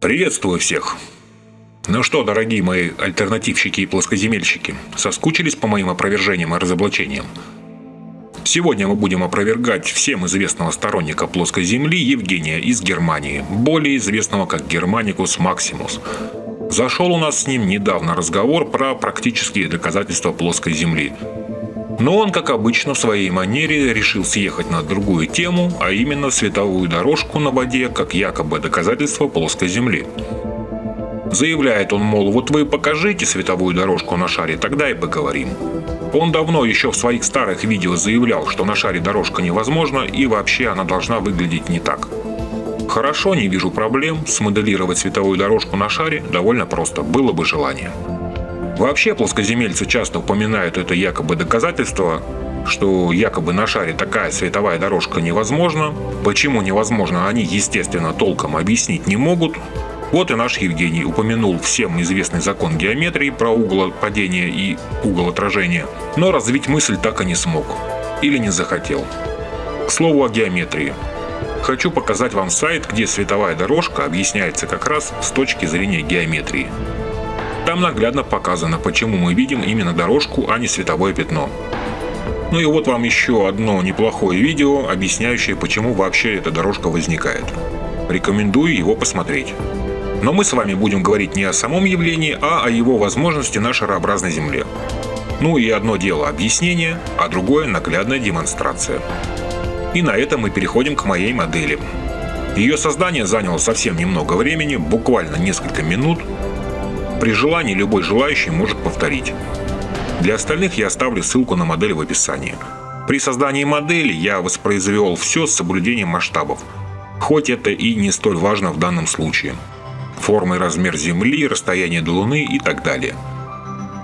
Приветствую всех! Ну что, дорогие мои альтернативщики и плоскоземельщики, соскучились по моим опровержениям и разоблачениям? Сегодня мы будем опровергать всем известного сторонника плоской Земли Евгения из Германии, более известного как Германикус Максимус. Зашел у нас с ним недавно разговор про практические доказательства плоской Земли. Но он, как обычно, в своей манере решил съехать на другую тему, а именно световую дорожку на воде, как якобы доказательство плоской Земли. Заявляет он, мол, вот вы покажите световую дорожку на шаре, тогда и поговорим. Он давно еще в своих старых видео заявлял, что на шаре дорожка невозможна и вообще она должна выглядеть не так. Хорошо, не вижу проблем, смоделировать световую дорожку на шаре довольно просто, было бы желание. Вообще плоскоземельцы часто упоминают это якобы доказательство, что якобы на шаре такая световая дорожка невозможна. Почему невозможно, они, естественно, толком объяснить не могут. Вот и наш Евгений упомянул всем известный закон геометрии про угол падения и угол отражения, но развить мысль так и не смог. Или не захотел. К слову о геометрии. Хочу показать вам сайт, где световая дорожка объясняется как раз с точки зрения геометрии. Там наглядно показано, почему мы видим именно дорожку, а не световое пятно. Ну и вот вам еще одно неплохое видео, объясняющее, почему вообще эта дорожка возникает. Рекомендую его посмотреть. Но мы с вами будем говорить не о самом явлении, а о его возможности на шарообразной Земле. Ну и одно дело объяснение, а другое наглядная демонстрация. И на этом мы переходим к моей модели. Ее создание заняло совсем немного времени, буквально несколько минут. При желании любой желающий может повторить. Для остальных я оставлю ссылку на модель в описании. При создании модели я воспроизвел все с соблюдением масштабов, хоть это и не столь важно в данном случае форма и размер Земли, расстояние до Луны и так далее.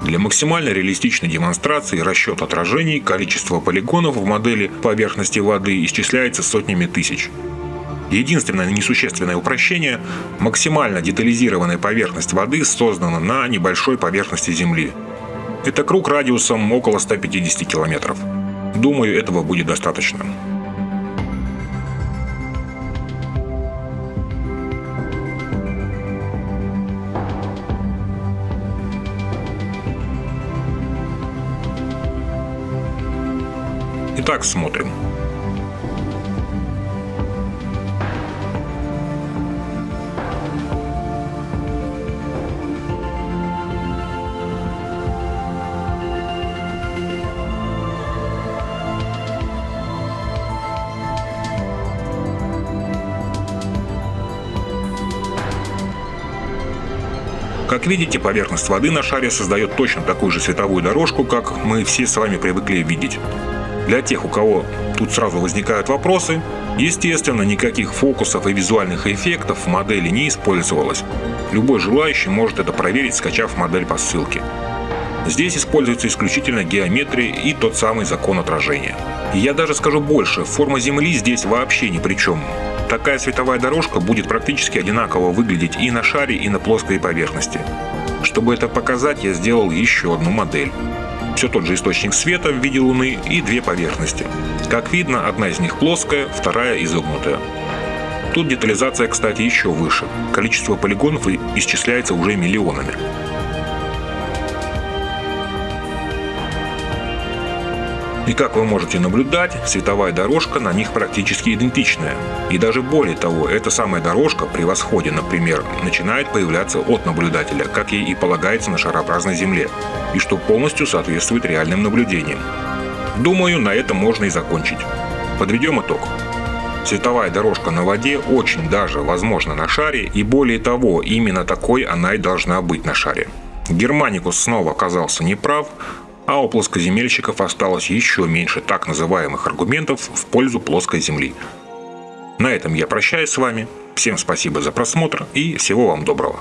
Для максимально реалистичной демонстрации расчет отражений количество полигонов в модели поверхности воды исчисляется сотнями тысяч. Единственное несущественное упрощение – максимально детализированная поверхность воды создана на небольшой поверхности Земли. Это круг радиусом около 150 километров. Думаю, этого будет достаточно. Итак, смотрим. Как видите, поверхность воды на шаре создает точно такую же световую дорожку, как мы все с вами привыкли видеть. Для тех, у кого тут сразу возникают вопросы, естественно, никаких фокусов и визуальных эффектов в модели не использовалось. Любой желающий может это проверить, скачав модель по ссылке. Здесь используется исключительно геометрия и тот самый закон отражения. Я даже скажу больше, форма Земли здесь вообще ни при чем. Такая световая дорожка будет практически одинаково выглядеть и на шаре, и на плоской поверхности. Чтобы это показать, я сделал еще одну модель все тот же источник света в виде Луны и две поверхности. Как видно, одна из них плоская, вторая изогнутая. Тут детализация, кстати, еще выше. Количество полигонов исчисляется уже миллионами. И как вы можете наблюдать, световая дорожка на них практически идентичная. И даже более того, эта самая дорожка при восходе, например, начинает появляться от наблюдателя, как ей и полагается на шарообразной Земле, и что полностью соответствует реальным наблюдениям. Думаю, на этом можно и закончить. Подведем итог. Световая дорожка на воде очень даже возможна на шаре, и более того, именно такой она и должна быть на шаре. Германикус снова оказался неправ, а у плоскоземельщиков осталось еще меньше так называемых аргументов в пользу плоской Земли. На этом я прощаюсь с вами. Всем спасибо за просмотр и всего вам доброго.